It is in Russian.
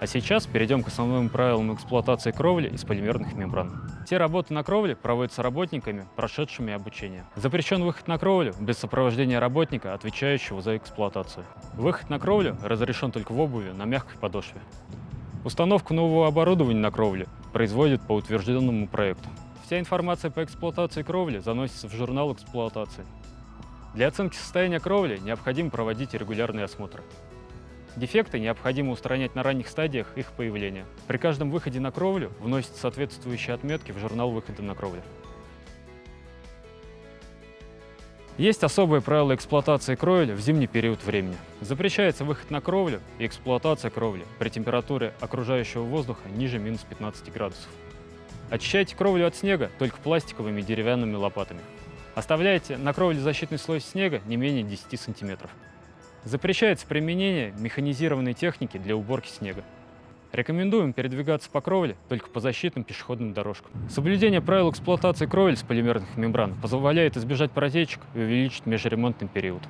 А сейчас перейдем к основным правилам эксплуатации кровли из полимерных мембран. Все работы на кровле проводятся работниками, прошедшими обучение. Запрещен выход на кровлю без сопровождения работника, отвечающего за эксплуатацию. Выход на кровлю разрешен только в обуви на мягкой подошве. Установку нового оборудования на кровле производят по утвержденному проекту. Вся информация по эксплуатации кровли заносится в журнал эксплуатации. Для оценки состояния кровли необходимо проводить регулярные осмотры. Дефекты необходимо устранять на ранних стадиях их появления. При каждом выходе на кровлю вносятся соответствующие отметки в журнал выхода на кровлю. Есть особые правила эксплуатации кровли в зимний период времени. Запрещается выход на кровлю и эксплуатация кровли при температуре окружающего воздуха ниже минус 15 градусов. Очищайте кровлю от снега только пластиковыми деревянными лопатами. Оставляйте на кровле защитный слой снега не менее 10 сантиметров. Запрещается применение механизированной техники для уборки снега. Рекомендуем передвигаться по кровле только по защитным пешеходным дорожкам. Соблюдение правил эксплуатации кровель с полимерных мембран позволяет избежать протечек и увеличить межремонтный период.